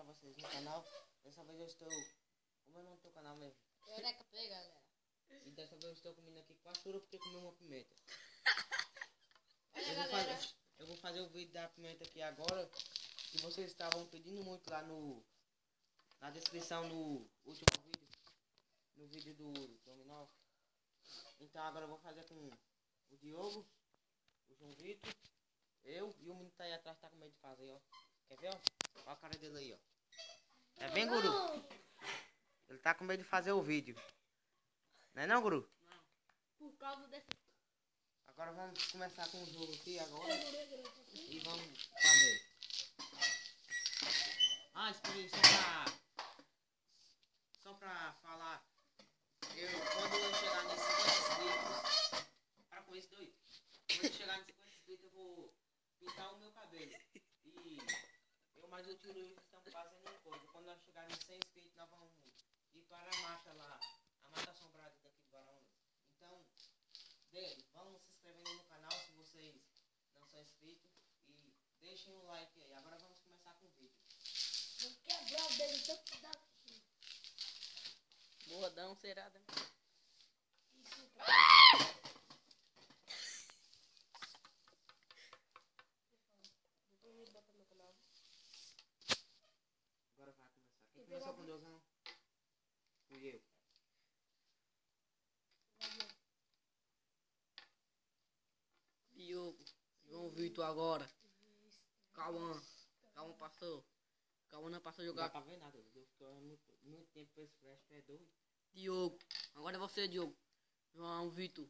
pra vocês no canal. Dessa vez eu estou. Como é o nome do canal mesmo? Eureka Play, galera. E dessa vez eu estou comendo aqui quatro churas porque comi uma pimenta. Olha, Eu vou, galera. fazer, eu vou fazer o vídeo da pimenta aqui agora. Que vocês estavam pedindo muito lá no. Na descrição no último vídeo. No vídeo do Dominó. Então agora eu vou fazer com o Diogo, o João Vitor, eu e o menino tá aí atrás tá com medo de fazer, ó. Quer ver, ó? Olha a cara dele aí, ó. É bem, guru? Ele tá com medo de fazer o vídeo. Não é não, guru? Por causa desse. Agora vamos começar com o jogo aqui agora. E vamos fazer. Ah, aí, só pra. Só pra falar. Eu, quando eu chegar nesses 50 inscritos. Para com isso doido. Quando eu chegar nesses 50 inscritos, eu vou pintar o meu cabelo. E eu mais o tio Luiz estamos fazendo uma coisa. Quando nós chegarmos em 100 inscritos, nós vamos ir para a mata lá. A mata assombrada daqui de Guaraúna. Então, dê, vão se inscrevendo no canal se vocês não são inscritos. E deixem um like aí. Agora vamos começar com o vídeo. Vou quebrar o dedo tanto que dá aqui. Boadão, serada. Isso pra Agora vai começar. Quem começou com Deus não? Fui eu. Diogo. João Vitor agora. Cauã. Cauã passou. Cauã não passou a Não dá jogar. pra ver nada. Eu tô muito, muito tempo com esse flash. Tu é doido. Diogo. Agora é você, Diogo. João Vitor.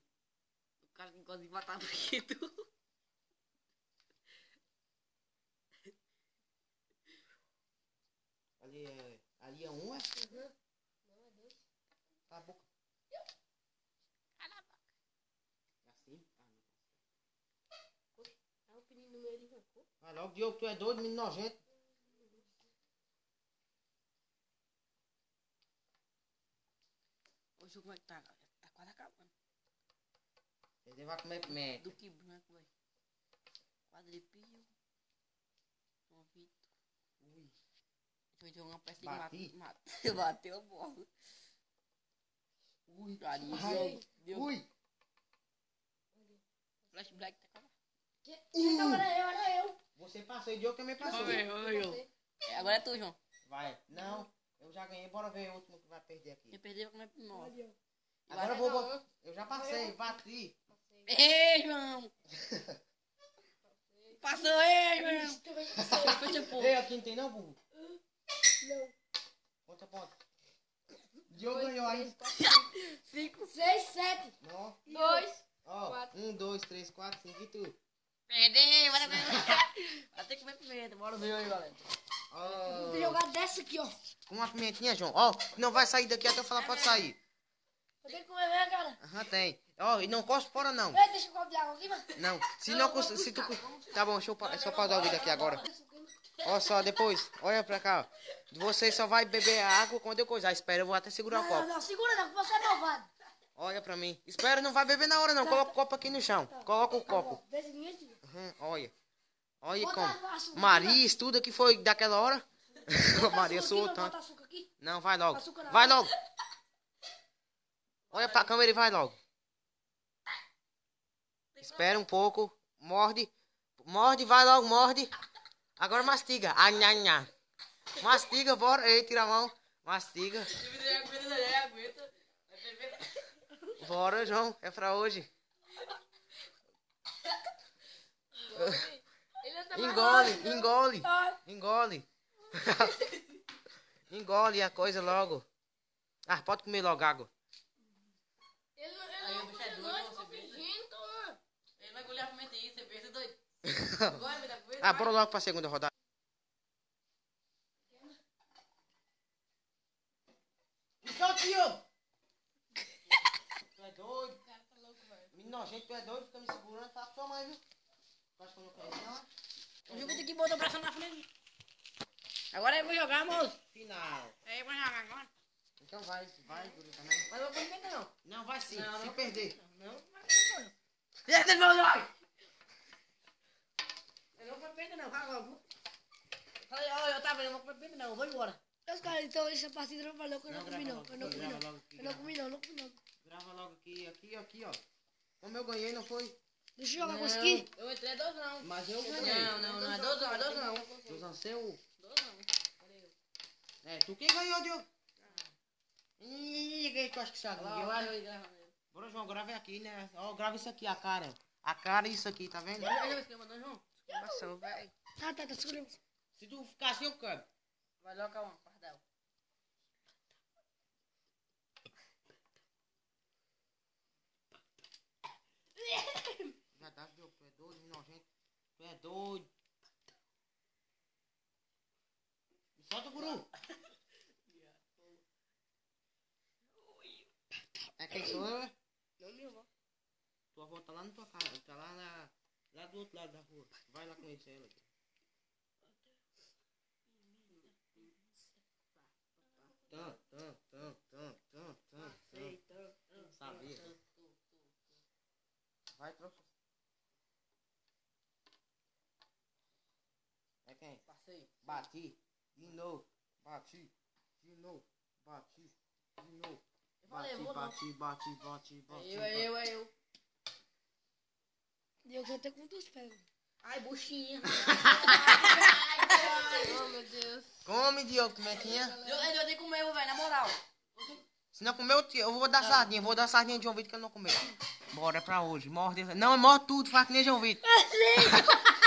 O cara que de matar bonito. Ali é. Ali é um, é? Uhum. Não, é dois. Cala a boca. Cala a boca. É assim? Ah, não. Aí o peninho no. Vai logo, Diogo, tu é doido, menino nojento. O jogo vai tá, tá quase acabando. Ele vai comer pimenta. Do que branco, velho. Quadripio. João Vitor. Ui. Foi jogar uma peça de Bati. mata. mata- Bateu a bola. Ui. Diogo. Ui. Flash Não, era eu, era eu. Você passou e Diogo também passou. Vamos ver, vamos ver. É, agora é tu, João. Vai. Não. Eu já ganhei. Bora ver o último que vai perder aqui. Quem perder vai comer eu. Agora eu vou. bo- Eu já passei, bati. Passei. Ei, João! Passou aí, João! Isso também. Ei, aqui não tem não, burro? Não. Ponta a ponta. Diogo ganhou ainda. Cinco. Seis, sete. Não. Dois. Ó, Quatro. um, dois, três, quatro, cinco e tu. Perdeu, vai ter que comer pimenta. Bora ver aí, galera. Ó, Vou jogar dessa aqui, ó. com uma pimentinha, João. Ó, não vai sair daqui até eu falar, pode sair. Eu tenho que comer mesmo, cara. Aham, tem. Ó, e não cospe fora não. Ei, deixa eu copo de água aqui, mano. Não, se não, cons- se tu... Tá bom, deixa eu, pa- deixa eu pausar o vídeo aqui agora. Ó só, depois, olha pra cá, ó. Você só vai beber a água quando eu coisar. Espera, eu vou até segurar o Não, não, copo. não, segura não, que você é malvado. Olha pra mim. Espera, não vai beber na hora não. Coloca o copo aqui no chão. Coloca o Tá copo. bom, Olha. Olha Bota como. Maria, estuda que foi daquela hora. Maria não, tanto. Não, vai logo. Vai logo. Olha pra câmera e vai logo. Espera um pouco. Morde. Morde, vai logo, morde. Agora mastiga. Nha, nha. Mastiga, bora. Ei, tira a mão. Mastiga. Bora, João. É pra hoje. Ele tá Engole, engole. Engole. Engole a coisa logo. Ah, pode comer logo água. Ele não, ele não é ficou vê. fingindo, mano. Ele vai engoliu a pimenta aí, você pensa doido. Agora, me dá. Ah, bora logo pra segunda rodada. Isso aqui, ó. Tu é doido? Cara, tá louco, velho. Menino nojento, tu é doido? Fica me segurando. Fala pra sua mãe, viu? Tu acha que eu não não? O jogo tem que botar o braço na frente. Agora eu vou jogar, moço. Final. É, eu vou jogar agora. Então vai, vai, Guru, também. Mas eu vou pimenta não. Não, vai sim, Não, se não. perder. Não, não vai pimenta não. Deixa meu nome. Eu não vou pimenta não, vai logo. Falei, ó, eu tava vendo, eu vou bem, não, eu vou embora. Os caras, então essa partida não valeu, que eu não, Não, comi grava não. Eu não comi não. Eu não comi não, não comi não. Grava logo aqui, aqui, aqui, ó. Como eu ganhei, não foi? Deixa eu jogar com Não, aqui. Eu entrei dois não. Mas eu ganhei. Não, não, não é dois não, é dois não. Dois não. Cadê eu? É, tu quem ganhou, Diogo? Ih, quem tu acha que sabe? Olha lá, olha eu gravando ele. Bora, João, grava aqui, né? Ó, grava isso aqui, a cara. A cara e isso aqui, tá vendo? Olha o esquema, não, João? Exclamação, velho. Tá, tá, tá, segura. Se tu ficar assim, eu quebro. Vai logo, calma, pardal. Já tá, Diogo, tu é doido, nojento. Tu é doido. Me solta, guru. É quem sou eu, é? Não, minha avó. Tua avó tá lá na tua casa, tá lá na... Lá do outro lado da rua. Vai lá conhecer ela. Tan, tan, tan, tan, tan, tan, tan. Sabia. Vai, troca. É quem? Passei. Bati. De novo. Bati. De novo. Bati. De novo. Eu Bati, bati, bati, bati, bati. Eu, eu, eu. Deu que até com duas pés. Ai, buchinha. oh, meu Deus. Come, Diogo, como é que é? Eu, eu tenho que comer, velho, na moral. Se não comer, eu, eu vou dar sardinha. Vou dar sardinha de João Vitor que ele não comeu. Bora é pra hoje. Morde. Não, morde tudo. Faz que nem João Vitor.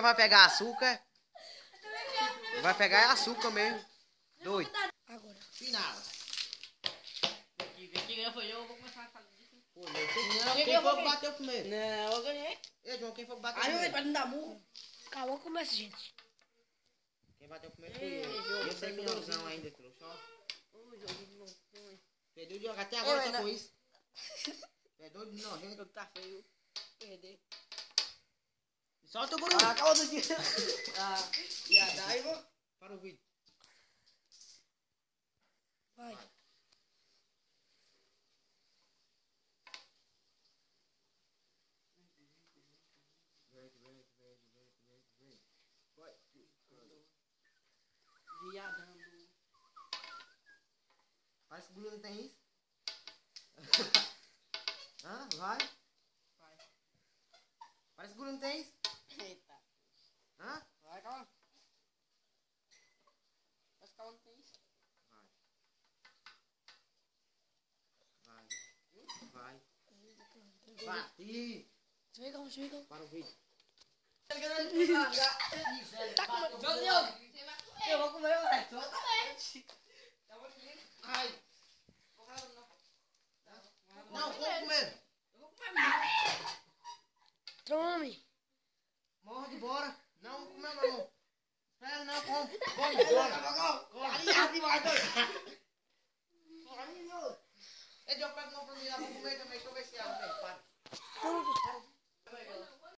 Vai pegar açúcar? Vai pegar é açúcar mesmo. Doido. Agora. Final. Quem ganhou foi eu, eu vou começar a falar disso. Pô, meu, quem, Não, quem foi que bateu primeiro? Não, eu ganhei. Ei, João, quem foi que bateu primeiro? pra não dar murro. Calma, começa, gente. Quem bateu primeiro foi eu. Eu sei que ainda, trouxa. ó. Ô, jogo não foi. Tu é doido de jogar até agora ainda- com isso. É doido de nojento. Jogo tá feio. Perder. Solta o guru. Ah, acabou do dia. Ah, e a Daiva? Para o vídeo. Vai. Viadando. Parece que o Bruno não tem isso. Hã? Vai. Vai. Parece que o Bruno não tem isso. Hã? Vai, calma. Mas calma, tem isso. Vai. Vai. Vai. Bati. Ver calma. Para o vídeo. Tá com Meu Deus. Eu vou comer, velho. Ai. Não, vou comer. Eu vou comer mesmo. Tome. Morde, bora. Não, como não, não. Espera, não, com. Vai embora. Aí, aqui vai. Aí, meu. Ele já pegou uma pra mim lá pra comer também, que eu vou ver se ela vem. Para.